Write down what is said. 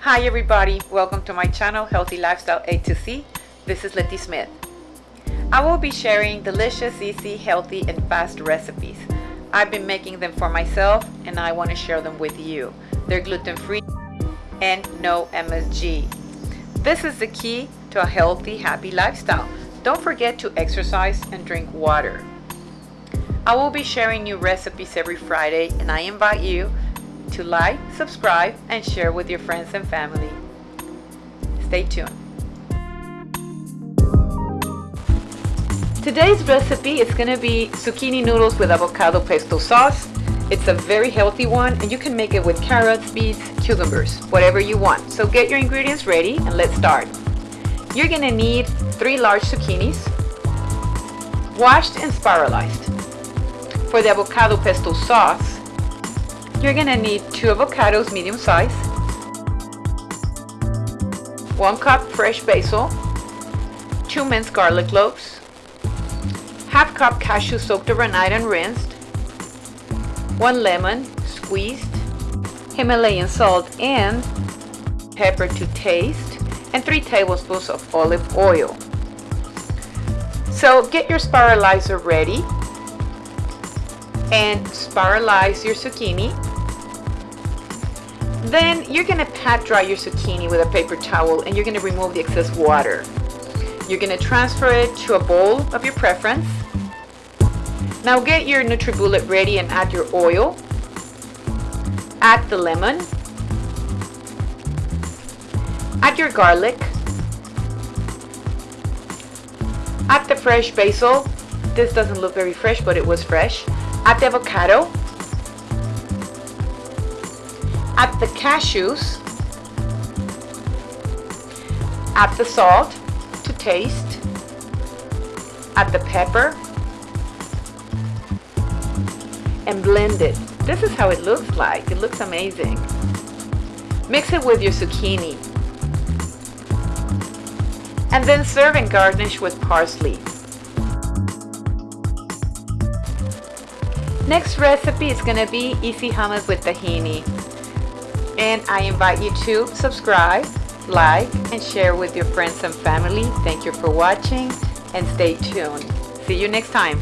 Hi everybody, welcome to my channel Healthy Lifestyle A to C. This is Letty Smith. I will be sharing delicious, easy, healthy, and fast recipes. I've been making them for myself and I want to share them with you. They're gluten-free and no MSG. This is the key to a healthy, happy lifestyle. Don't forget to exercise and drink water. I will be sharing new recipes every Friday and I invite you to like, subscribe, and share with your friends and family. Stay tuned. Today's recipe is going to be zucchini noodles with avocado pesto sauce. It's a very healthy one and you can make it with carrots, beets, cucumbers, whatever you want. So get your ingredients ready and let's start. You're going to need three large zucchinis, washed and spiralized. For the avocado pesto sauce, you're going to need two avocados medium size, one cup fresh basil, two minced garlic cloves, half cup cashew soaked overnight and rinsed, one lemon squeezed, Himalayan salt and pepper to taste, and three tablespoons of olive oil. So get your spiralizer ready and spiralize your zucchini. Then you're going to pat dry your zucchini with a paper towel and you're going to remove the excess water. You're going to transfer it to a bowl of your preference. Now get your NutriBullet ready and add your oil. Add the lemon. Add your garlic. Add the fresh basil. This doesn't look very fresh, but it was fresh. Add the avocado. Add the cashews. Add the salt to taste. Add the pepper. And blend it. This is how it looks like. It looks amazing. Mix it with your zucchini. And then serve and garnish with parsley. Next recipe is going to be easy hummus with tahini. And I invite you to subscribe, like, and share with your friends and family. Thank you for watching and stay tuned. See you next time.